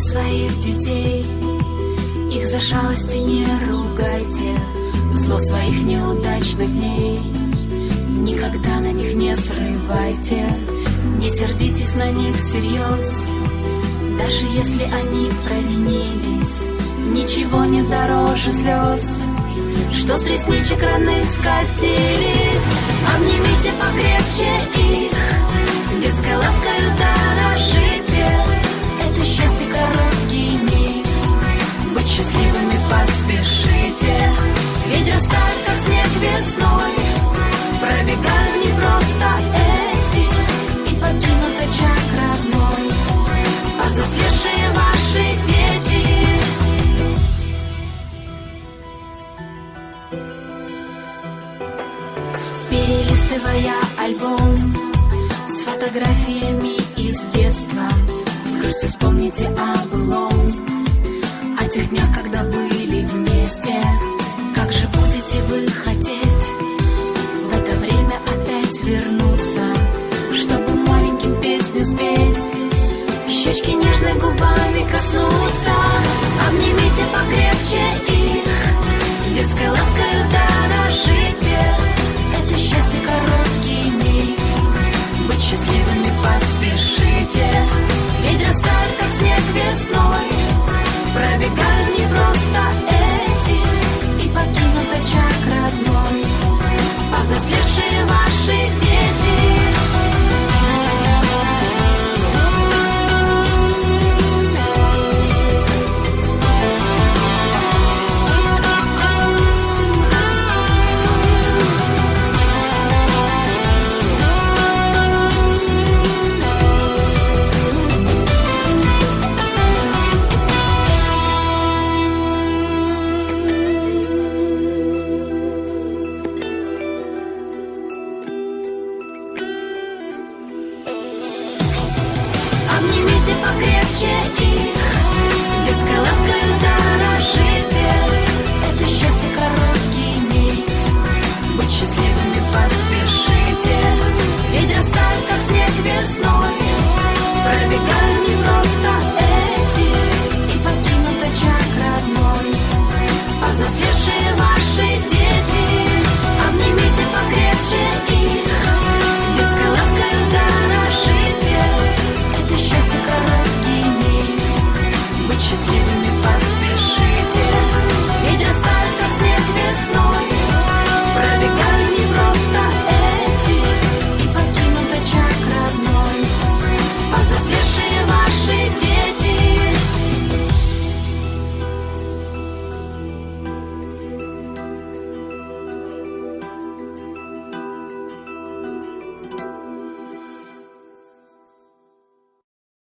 своих детей. Их за шалости не ругайте. В зло своих неудачных дней. Никогда на них не срывайте. Не сердитесь на них всерьез. Даже если они провинились Ничего не дороже слез. Что с ресничек родных скатились? Обнимите покрепче Перелистывая альбом С фотографиями из детства С грустью вспомните о О тех днях, когда были вместе.